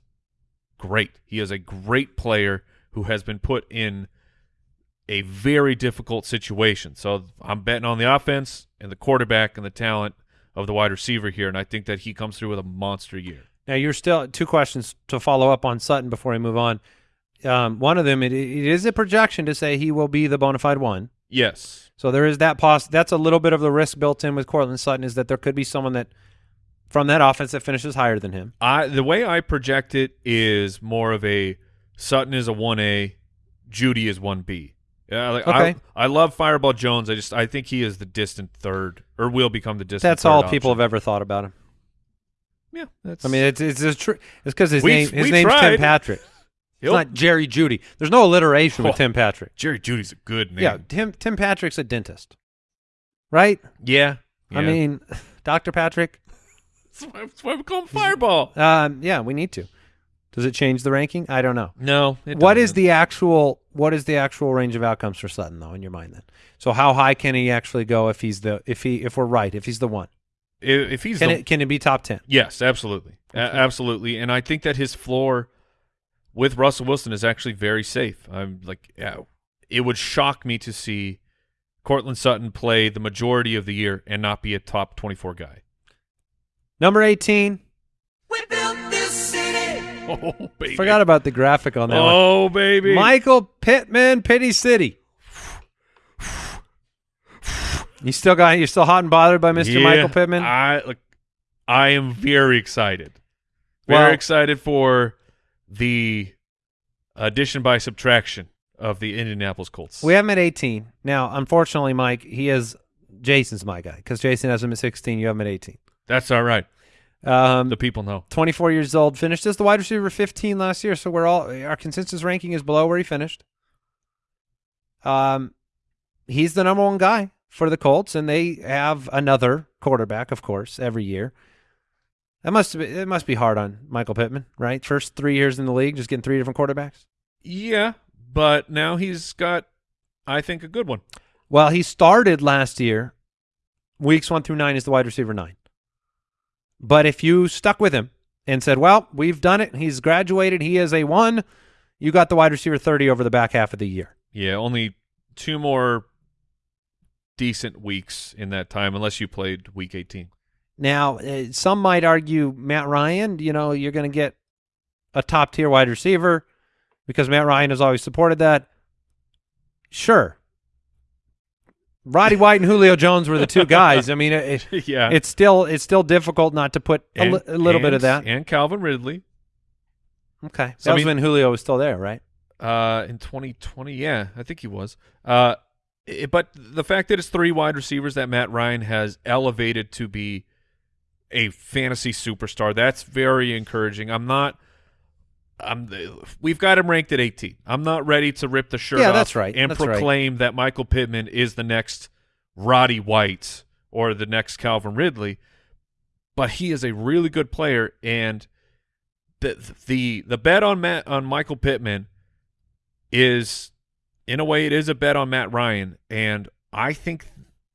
great. He is a great player who has been put in a very difficult situation. So I'm betting on the offense and the quarterback and the talent of the wide receiver here, and I think that he comes through with a monster year. Now you're still two questions to follow up on Sutton before I move on. Um, one of them, it, it is a projection to say he will be the bona fide one. Yes. So there is that poss. That's a little bit of the risk built in with Courtland Sutton is that there could be someone that from that offense that finishes higher than him. I the way I project it is more of a Sutton is a one A, Jeudy is one B. Yeah, like Okay. I, I love Fireball Jones. I just I think he is the distant third, or will become the distant. That's all option. people have ever thought about him. Yeah, that's. I mean, it's it's a tr- it's because his We- name his name's Tim. Patrick. It's He'll- not Jerry Jeudy. There's no alliteration with Oh. Tim Patrick. Jerry Jeudy's a good name. Yeah, Tim Tim Patrick's a dentist, right? yeah. I mean, Doctor Patrick. that's why, that's why we call him Fireball. Um, yeah, we need to. Does it change the ranking? I don't know. No. it What is doesn't. the actual what is the actual range of outcomes for Sutton though in your mind then? So how high can he actually go if he's the if he if we're right if he's the one? if, if he's Can the, it can it be top ten? Yes, absolutely, A- absolutely, and I think that his floor with Russell Wilson is actually very safe. I'm like, yeah, it would shock me to see Courtland Sutton play the majority of the year and not be a top 24 guy. Number eighteen. Oh baby, Forgot about the graphic on that one. Oh baby, Michael Pittman, Pity City. You still got you're still hot and bothered by Mr. Yeah, Michael Pittman? I like, I am very excited, very Well- excited for the addition by subtraction of the Indianapolis Colts. we have him at 18. Now, unfortunately, Mike, he is Jason's my guy because Jason has him at 16. You have him at 18. That's all right. Um, The people know. 24 years old, finished as the wide receiver 15 last year. So we're all our consensus ranking is below where he finished. Um, he's the number one guy for the Colts, and they have another quarterback, of course, every year. That must be it must be hard on Michael Pittman, right? First three years in the league, just getting three different quarterbacks. Yeah, but now he's got, I think, a good one. Well, he started last year, weeks one through nine is the wide receiver nine. But if you stuck with him and said, "Well, we've done it. He's graduated. He is a one," you got the wide receiver thirty over the back half of the year. Yeah, only two more decent weeks in that time, unless you played week 18. Now, uh, some might argue Matt Ryan. You know, you're going to get a top tier wide receiver because Matt Ryan has always supported that. Sure. Roddy White and Julio Jones were the two guys. I mean, it, it- yeah, it's still it's still difficult not to put a, And- li- a little bit of that. And Calvin Ridley Okay, So, that I was mean- when Julio was still there, right? uh, in 2020. Yeah, I think he was. Uh, it- but the fact that it's three wide receivers that Matt Ryan has elevated to be a fantasy superstar, that's very encouraging. I'm not. I'm. We've got him ranked at 18. I'm not ready to rip the shirt Yeah, off that's right. and That's right. proclaim that Michael Pittman is the next Roddy White or the next Calvin Ridley. But he is a really good player, and the the the bet on Matt on Michael Pittman is, in a way, it is a bet on Matt Ryan, and I think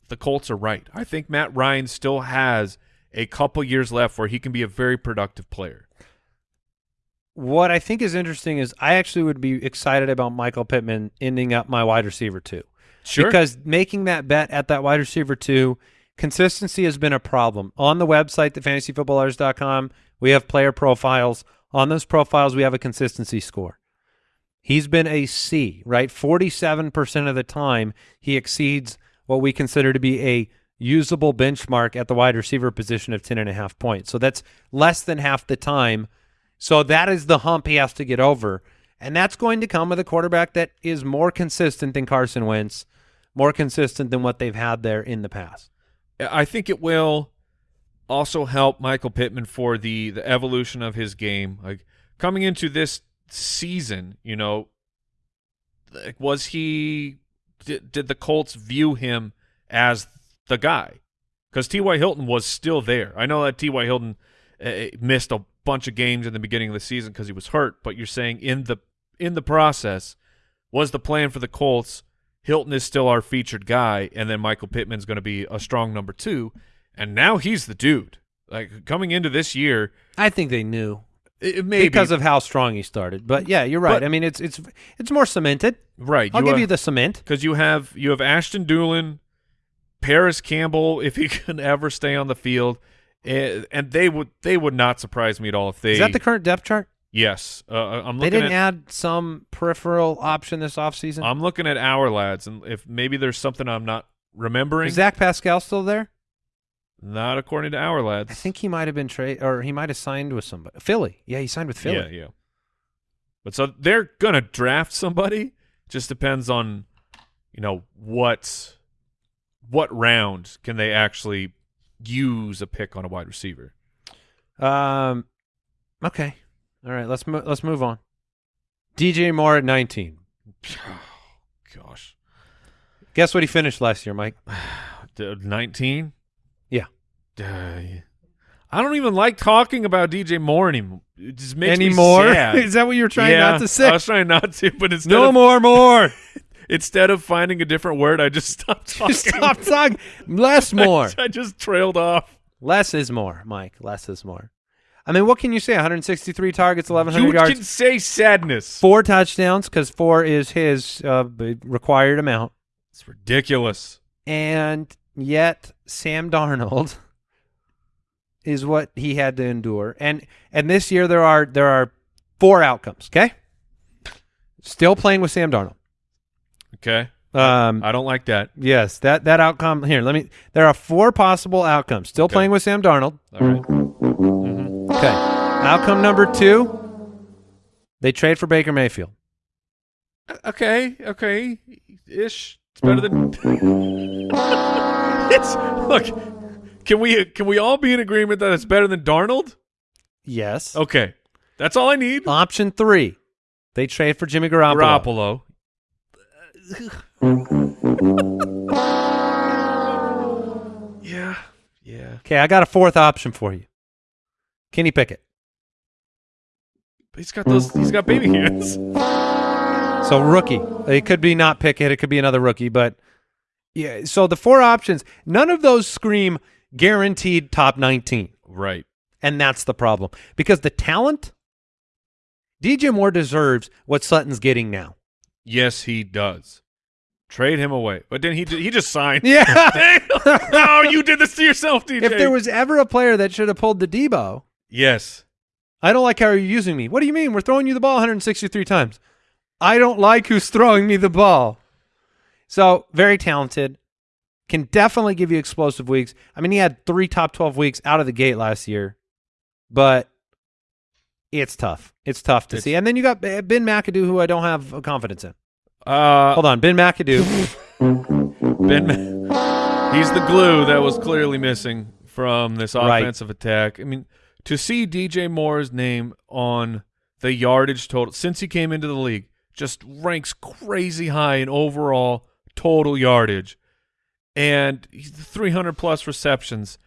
the Colts are right. I think Matt Ryan still has a couple years left where he can be a very productive player. What I think is interesting is I actually would be excited about Michael Pittman ending up my wide receiver too. Because making that bet at that wide receiver two, consistency has been a problem. On the website, thefantasyfootballers.com, we have player profiles. On those profiles, we have a consistency score. He's been a C, right? 47% of the time, he exceeds what we consider to be a usable benchmark at the wide receiver position of 10.5 points. So that's less than half the time. So that is the hump he has to get over. And that's going to come with a quarterback that is more consistent than Carson Wentz, more consistent than what they've had there in the past. I think it will also help Michael Pittman for the the evolution of his game. Like coming into this season, you know, like, was he did, did the Colts view him as the guy? Because T.Y. Hilton was still there. I know that T.Y. Hilton uh, missed a bunch of games in the beginning of the season because he was hurt, but you're saying in the in the process was the plan for the Colts Hilton is still our featured guy, and then Michael Pittman's going to be a strong number two, and now he's the dude. Like coming into this year, I think they knew it, it may because of how strong he started. But yeah, you're right. But- I mean, it's it's it's more cemented. right. I'll give you the cement. because you have you have Ashton Dulin, Parris Campbell, if he can ever stay on the field, and they would they would not surprise me at all if they. Is that the current depth chart? yes? Uh, I'm They didn't at add some peripheral option this offseason? I'm looking at Ourlads, and if maybe there's something I'm not remembering, Is Zach Pascal still there? not according to Ourlads. I think he might have been trade or he might have signed with somebody. Philly. Yeah, he signed with Philly. Yeah, yeah. But so they're gonna draft somebody. Just depends on, you know, what what round can they actually use a pick on a wide receiver. Um okay. All right, let's mo- let's move on. DJ Moore at 19. Gosh, Guess what he finished last year, Mike? nineteen. Yeah. Uh, I don't even like talking about DJ Moore anymore. It just makes Anymore? me sad. Is that what you're trying yeah, not to say? I was trying not to, but it's no of, more, more. instead of finding a different word, I just stopped talking. Stop talking. Less more. I just trailed off. Less is more, Mike. Less is more. I mean, what can you say? 163 targets, 1,100 You yards, You can say sadness. four touchdowns because four is his uh, required amount. It's ridiculous. And yet, Sam Darnold is what he had to endure. And and this year there are there are four outcomes. Okay, still playing with Sam Darnold. Okay, Um, I don't like that. yes, that that outcome here. Let me. There are four possible outcomes. Still Okay. playing with Sam Darnold. All right. Okay. Outcome number two, they trade for Baker Mayfield. Okay, okay, ish. It's better than. it's look. Can we can we all be in agreement that it's better than Darnold? Yes. Okay, that's all I need. Option three, they trade for Jimmy Garoppolo. Garoppolo. yeah, yeah. Okay, I got a fourth option for you. Kenny Pickett. He's got those. He's got baby hands. So rookie. It could be not Pickett. It could be another rookie. But yeah. So the four options, none of those scream guaranteed top 19. Right. And that's the problem because the talent, DJ Moore deserves what Sutton's getting now. Yes, he does. Trade him away. But then he he just signed. Yeah. no, you did this to yourself, DJ. if there was ever a player that should have pulled the Deebo, yes, I don't like how you're using me. What do you mean? We're throwing you the ball 163 times. I don't like who's throwing me the ball. So very talented. Can definitely give you explosive weeks. I mean, he had three top 12 weeks out of the gate last year, but it's tough. It's tough to It's- see. And then you got Ben McAdoo, who I don't have confidence in. Uh, Hold on, Ben McAdoo. Ben, Ma- he's the glue that was clearly missing from this Right. offensive attack. I mean, to see DJ Moore's name on the yardage total since he came into the league just ranks crazy high in overall total yardage, and he's 300 plus receptions.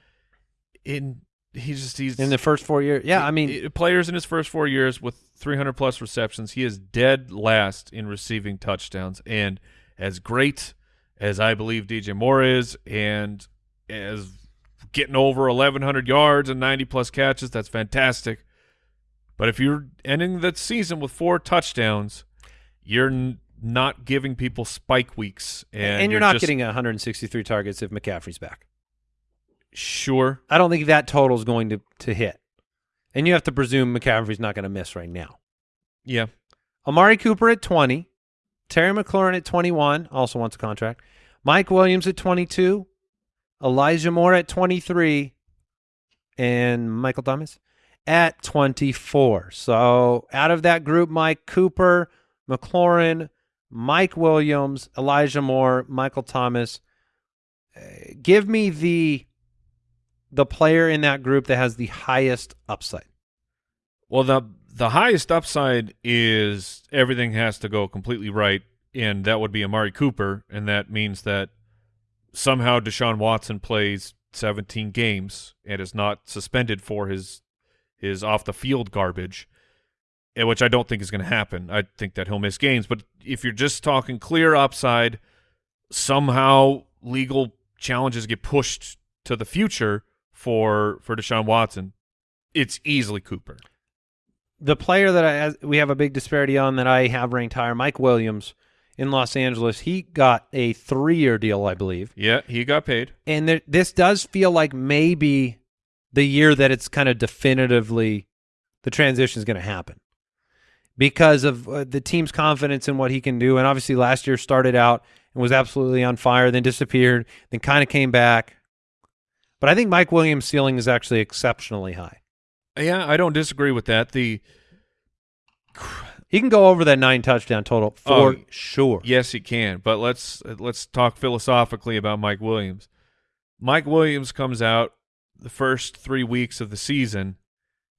In he's just he's in the first four years. Yeah, I mean, players in his first four years with 300 plus receptions, he is dead last in receiving touchdowns. And as great as I believe DJ Moore is, and as getting over 1,100 yards and 90 plus catches, that's fantastic. But if you're ending the season with four touchdowns, you're n- not giving people spike weeks, and, and, you're, not just- getting 163 targets if McCaffrey's back. Sure. I don't think that total is going to, to hit. And you have to presume McCaffrey's not going to miss right now. Yeah, Amari Cooper at 20. Terry McLaurin at 21, also wants a contract. Mike Williams at 22. Elijah Moore at 23. And Michael Thomas at 24. So out of that group, Mike Cooper, McLaurin, Mike Williams, Elijah Moore, Michael Thomas. Uh, give me the the player in that group that has the highest upside. Well, the the highest upside is everything has to go completely right, and that would be Amari Cooper, and that means that somehow Deshaun Watson plays 17 games and is not suspended for his his off the field garbage, eh, which I don't think is going to happen. I think that he'll miss games, but if you're just talking clear upside, somehow legal challenges get pushed to the future for for Deshaun Watson. It's easily Cooper. the player that I, as- we have a big disparity on that I have ranked higher, Mike Williams in Los Angeles. He got a three-year deal, I believe, Yeah, he got paid. and there, this does feel like maybe the year that it's kind of definitively the transition is going to happen because of uh, the team's confidence in what he can do. And obviously, last year started out and was absolutely on fire, then disappeared, then kind of came back. But I think Mike Williams' ceiling is actually exceptionally high. Yeah, I don't disagree with that. The He can go over that nine touchdown total oh, for Oh, sure. yes, he can, but let's let's talk philosophically about Mike Williams. Mike Williams comes out the first three weeks of the season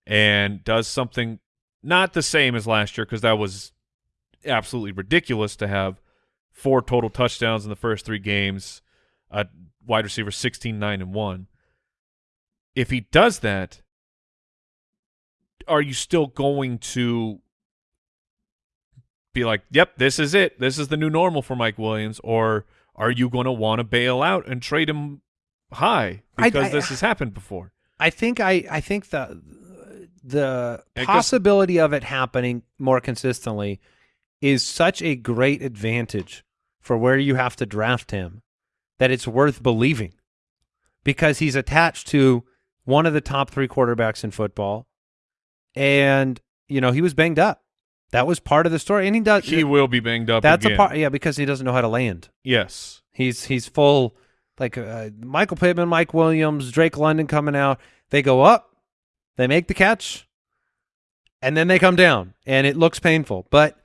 and does something not the same as last year because that was absolutely ridiculous to have four total touchdowns in the first three games, a wide receiver 16, 9, and 1. If he does that, are you still going to be like, "Yep, this is it. This is the new normal for Mike Williams," or are you going to want to bail out and trade him high because I- this has happened before? I think I I think the the I guess- possibility of it happening more consistently is such a great advantage for where you have to draft him that it's worth believing because he's attached to one of the top 3 quarterbacks in football and you know he was banged up. That was part of the story and he does He will be banged up. That's again. a part yeah because he doesn't know how to land. Yes. He's he's full like uh, Michael Pittman, Mike Williams, Drake London coming out. They go up, they make the catch, and then they come down, and it looks painful. But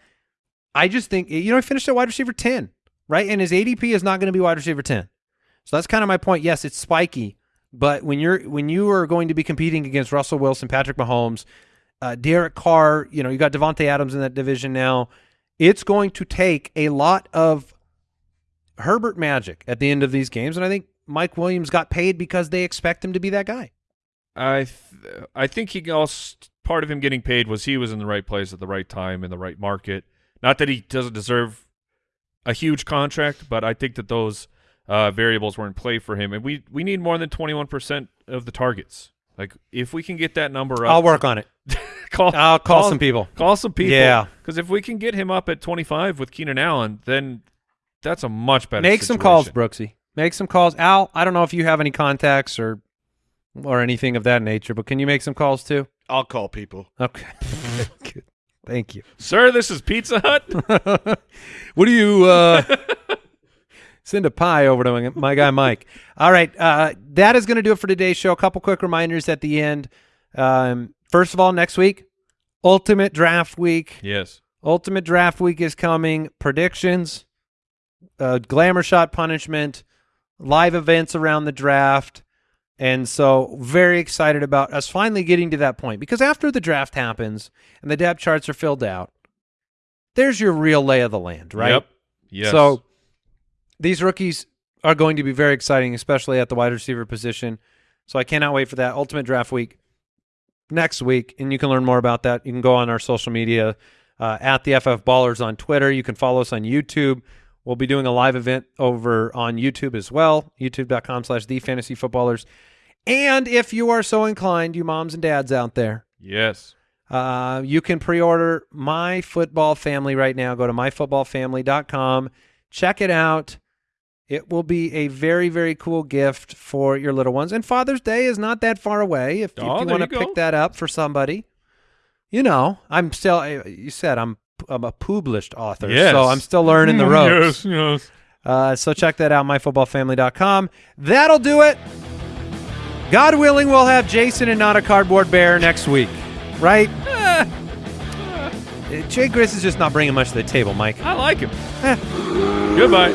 I just think you know he finished at wide receiver ten, right? And his ADP is not going to be wide receiver ten. So that's kind of my point. Yes, it's spiky, but when you're when you are going to be competing against Russell Wilson, Patrick Mahomes, uh, Derek Carr, you know you got Davante Adams in that division now. It's going to take a lot of Herbert magic at the end of these games, and I think Mike Williams got paid because they expect him to be that guy. I th- I think he also part of him getting paid was he was in the right place at the right time in the right market. Not that he doesn't deserve a huge contract, but I think that those uh, variables were in play for him, and we we need more than twenty one percent of the targets. Like if we can get that number up, I'll work on it. call, I'll call some people. Call some people. Yeah. because if we can get him up at twenty five with Keenan Allen, then that's a much better. Make some calls, situation. Brooksy. Make some calls. Al, I don't know if you have any contacts or or anything of that nature, but can you make some calls too? I'll call people. Okay. Thank you. Sir, this is Pizza Hut. what do you uh send a pie over to my- my guy Mike? All right, uh that is going to do it for today's show. A couple quick reminders at the end. Um first of all, next week, ultimate draft week. yes. Ultimate Draft Week is coming. Predictions, uh, glamour shot punishment, live events around the draft. And so, very excited about us finally getting to that point because after the draft happens and the depth charts are filled out, there's your real lay of the land, right? Yep. Yes. So, these rookies are going to be very exciting, especially at the wide receiver position. So, I cannot wait for that. Ultimate Draft Week next week, and you can learn more about that. You can go on our social media uh, at the FF Ballers on Twitter. You can follow us on YouTube. We'll be doing a live event over on YouTube as well, youtube.com slash the fantasy footballers. And if you are so inclined, you moms and dads out there, yes. uh, you can pre-order My Football Family right now. Go to myfootballfamily.com. Check it out. It will be a very, very cool gift for your little ones. And Father's Day is not that far away. If, if Oh, you want to pick that up for somebody, you know, I'm still. uh, You said I'm I'm a published author, Yes. so I'm still learning the ropes. Yes. Yes. Uh, so check that out, myfootballfamily.com. That'll do it. God willing, we'll have Jason and not a cardboard bear next week, right? Uh, Jay Gris is just not bringing much to the table, Mike. I like him. Goodbye.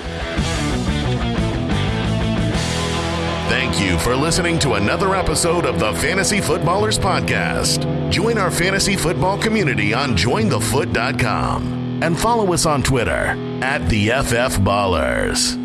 Thank you for listening to another episode of the Fantasy Footballers Podcast. Join our fantasy football community on jointhefoot.com and follow us on Twitter at the FF Ballers.